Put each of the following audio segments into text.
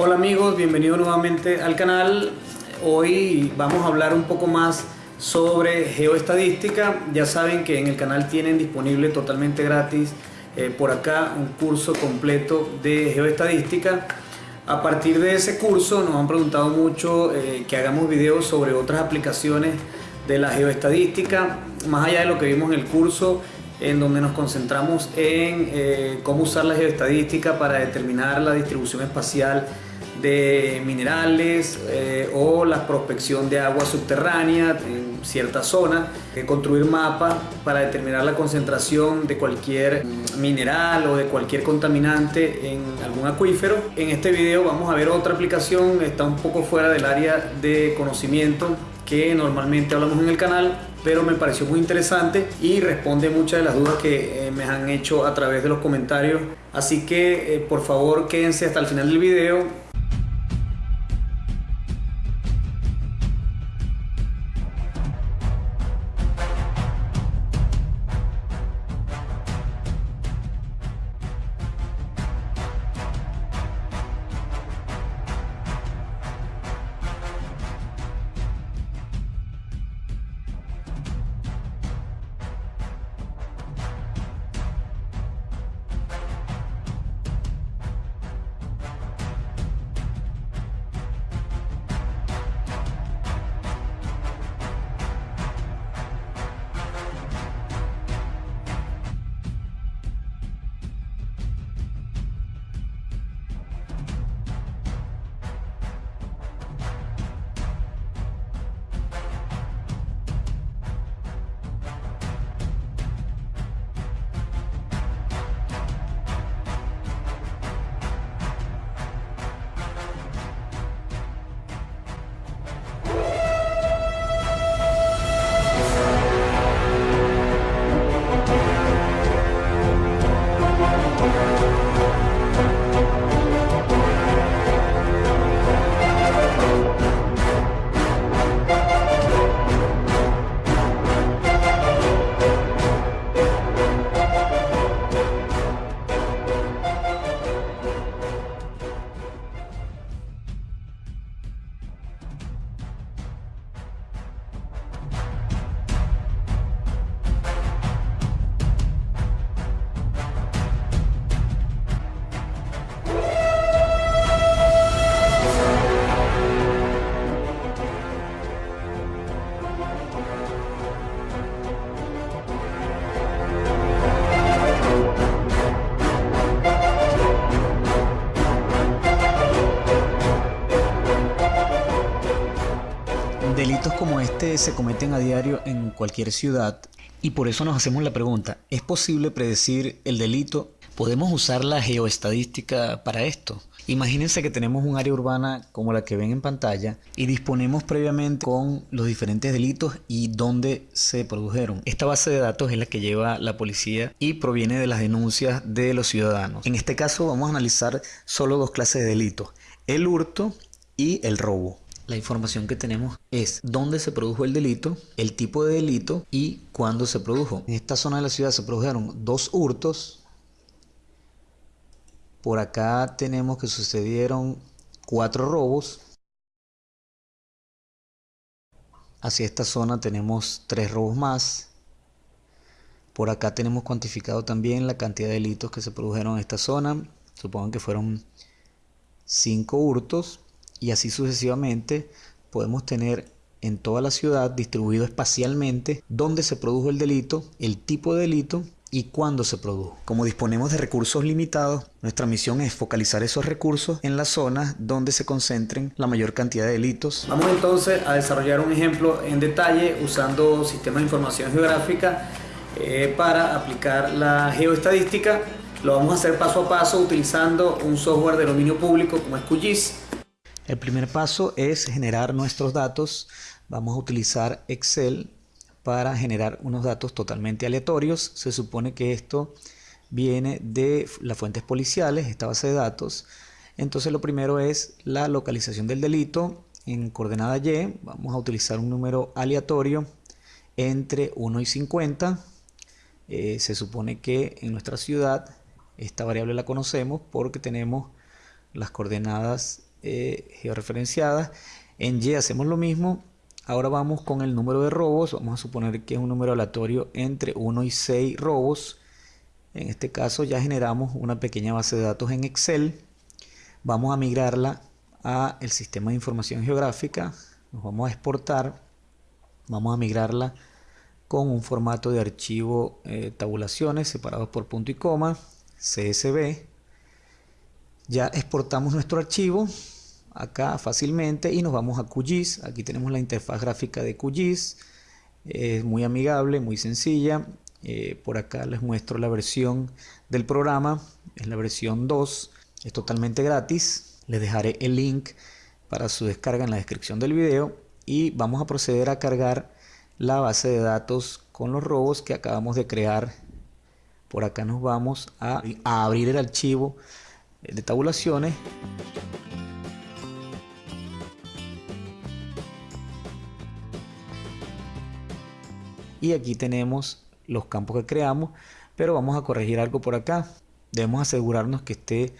Hola amigos, bienvenidos nuevamente al canal. Hoy vamos a hablar un poco más sobre geoestadística. Ya saben que en el canal tienen disponible totalmente gratis eh, por acá un curso completo de geoestadística. A partir de ese curso nos han preguntado mucho eh, que hagamos videos sobre otras aplicaciones de la geoestadística, más allá de lo que vimos en el curso, en donde nos concentramos en eh, cómo usar la geoestadística para determinar la distribución espacial de minerales eh, o la prospección de agua subterránea en cierta zona, eh, construir mapas para determinar la concentración de cualquier mineral o de cualquier contaminante en algún acuífero. En este video vamos a ver otra aplicación, está un poco fuera del área de conocimiento que normalmente hablamos en el canal, pero me pareció muy interesante y responde muchas de las dudas que eh, me han hecho a través de los comentarios. Así que por favor quédense hasta el final del video se cometen a diario en cualquier ciudad y por eso nos hacemos la pregunta, ¿es posible predecir el delito? ¿Podemos usar la geoestadística para esto? Imagínense que tenemos un área urbana como la que ven en pantalla y disponemos previamente con los diferentes delitos y dónde se produjeron. Esta base de datos es la que lleva la policía y proviene de las denuncias de los ciudadanos. En este caso vamos a analizar solo dos clases de delitos, el hurto y el robo. La información que tenemos es dónde se produjo el delito, el tipo de delito y cuándo se produjo. En esta zona de la ciudad se produjeron dos hurtos. Por acá tenemos que sucedieron cuatro robos. Hacia esta zona tenemos tres robos más. Por acá tenemos cuantificado también la cantidad de delitos que se produjeron en esta zona. Supongan que fueron cinco hurtos y así sucesivamente podemos tener en toda la ciudad distribuido espacialmente dónde se produjo el delito, el tipo de delito y cuándo se produjo. Como disponemos de recursos limitados, nuestra misión es focalizar esos recursos en las zonas donde se concentren la mayor cantidad de delitos. Vamos entonces a desarrollar un ejemplo en detalle usando sistemas de información geográfica eh, para aplicar la geoestadística. Lo vamos a hacer paso a paso utilizando un software de dominio público como es QGIS el primer paso es generar nuestros datos. Vamos a utilizar Excel para generar unos datos totalmente aleatorios. Se supone que esto viene de las fuentes policiales, esta base de datos. Entonces lo primero es la localización del delito en coordenada Y. Vamos a utilizar un número aleatorio entre 1 y 50. Eh, se supone que en nuestra ciudad esta variable la conocemos porque tenemos las coordenadas eh, georreferenciadas. En Y hacemos lo mismo. Ahora vamos con el número de robos. Vamos a suponer que es un número aleatorio entre 1 y 6 robos. En este caso ya generamos una pequeña base de datos en Excel. Vamos a migrarla a el sistema de información geográfica. Nos vamos a exportar. Vamos a migrarla con un formato de archivo eh, tabulaciones separados por punto y coma, CSV. Ya exportamos nuestro archivo acá fácilmente y nos vamos a QGIS. Aquí tenemos la interfaz gráfica de QGIS. Es muy amigable, muy sencilla. Eh, por acá les muestro la versión del programa. Es la versión 2. Es totalmente gratis. Les dejaré el link para su descarga en la descripción del video. Y vamos a proceder a cargar la base de datos con los robos que acabamos de crear. Por acá nos vamos a, a abrir el archivo de tabulaciones. Y aquí tenemos los campos que creamos, pero vamos a corregir algo por acá. Debemos asegurarnos que esté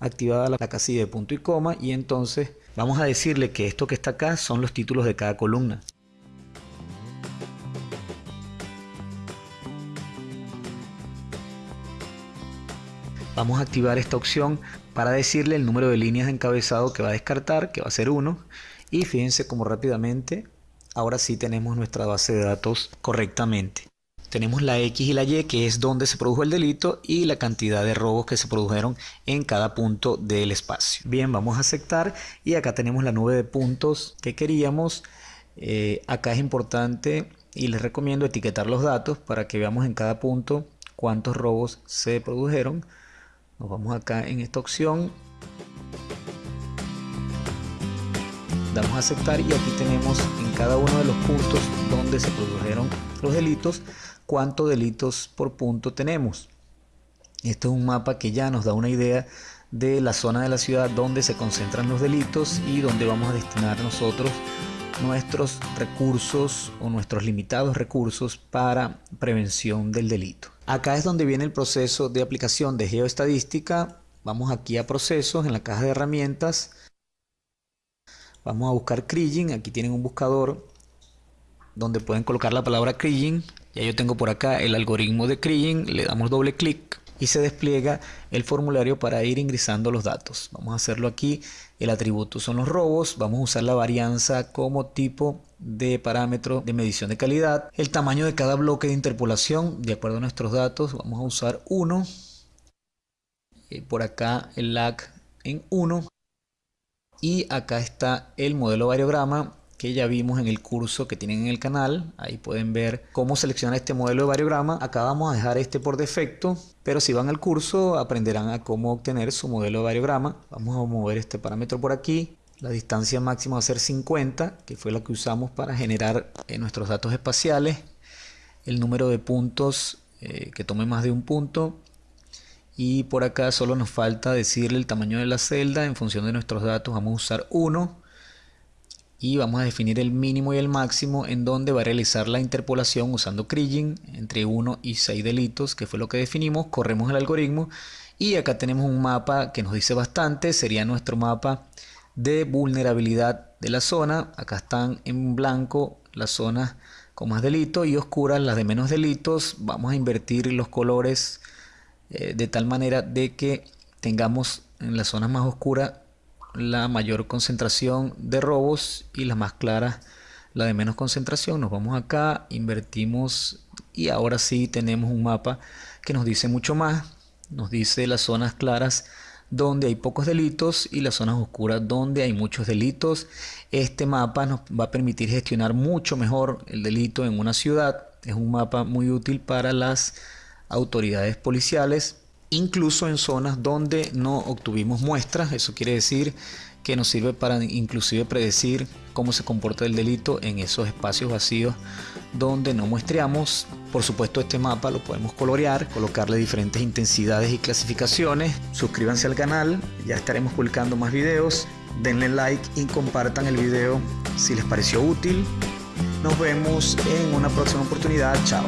activada la casilla de punto y coma y entonces vamos a decirle que esto que está acá son los títulos de cada columna. Vamos a activar esta opción para decirle el número de líneas de encabezado que va a descartar, que va a ser 1. Y fíjense cómo rápidamente, ahora sí tenemos nuestra base de datos correctamente. Tenemos la X y la Y, que es donde se produjo el delito, y la cantidad de robos que se produjeron en cada punto del espacio. Bien, vamos a aceptar y acá tenemos la nube de puntos que queríamos. Eh, acá es importante y les recomiendo etiquetar los datos para que veamos en cada punto cuántos robos se produjeron nos vamos acá en esta opción. Damos a aceptar y aquí tenemos en cada uno de los puntos donde se produjeron los delitos cuántos delitos por punto tenemos. Este es un mapa que ya nos da una idea de la zona de la ciudad donde se concentran los delitos y donde vamos a destinar nosotros nuestros recursos o nuestros limitados recursos para prevención del delito. Acá es donde viene el proceso de aplicación de geoestadística. Vamos aquí a procesos en la caja de herramientas. Vamos a buscar Kriging. Aquí tienen un buscador donde pueden colocar la palabra Kriging. Ya yo tengo por acá el algoritmo de Kriging. Le damos doble clic y se despliega el formulario para ir ingresando los datos. Vamos a hacerlo aquí. El atributo son los robos. Vamos a usar la varianza como tipo de parámetro de medición de calidad. El tamaño de cada bloque de interpolación, de acuerdo a nuestros datos, vamos a usar 1. Eh, por acá el lag en 1. Y acá está el modelo variograma que ya vimos en el curso que tienen en el canal. Ahí pueden ver cómo seleccionar este modelo de variograma. Acá vamos a dejar este por defecto, pero si van al curso aprenderán a cómo obtener su modelo de variograma. Vamos a mover este parámetro por aquí. La distancia máxima va a ser 50, que fue la que usamos para generar eh, nuestros datos espaciales. El número de puntos eh, que tome más de un punto. Y por acá solo nos falta decirle el tamaño de la celda. En función de nuestros datos vamos a usar 1 y vamos a definir el mínimo y el máximo en donde va a realizar la interpolación usando Kriging entre 1 y 6 delitos, que fue lo que definimos, corremos el algoritmo y acá tenemos un mapa que nos dice bastante, sería nuestro mapa de vulnerabilidad de la zona, acá están en blanco las zonas con más delitos y oscuras las de menos delitos, vamos a invertir los colores eh, de tal manera de que tengamos en las zonas más oscuras la mayor concentración de robos y la más clara la de menos concentración. Nos vamos acá, invertimos y ahora sí tenemos un mapa que nos dice mucho más. Nos dice las zonas claras donde hay pocos delitos y las zonas oscuras donde hay muchos delitos. Este mapa nos va a permitir gestionar mucho mejor el delito en una ciudad. Es un mapa muy útil para las autoridades policiales incluso en zonas donde no obtuvimos muestras. Eso quiere decir que nos sirve para inclusive predecir cómo se comporta el delito en esos espacios vacíos donde no muestreamos. Por supuesto este mapa lo podemos colorear, colocarle diferentes intensidades y clasificaciones. Suscríbanse al canal, ya estaremos publicando más videos. Denle like y compartan el video si les pareció útil. Nos vemos en una próxima oportunidad. Chao.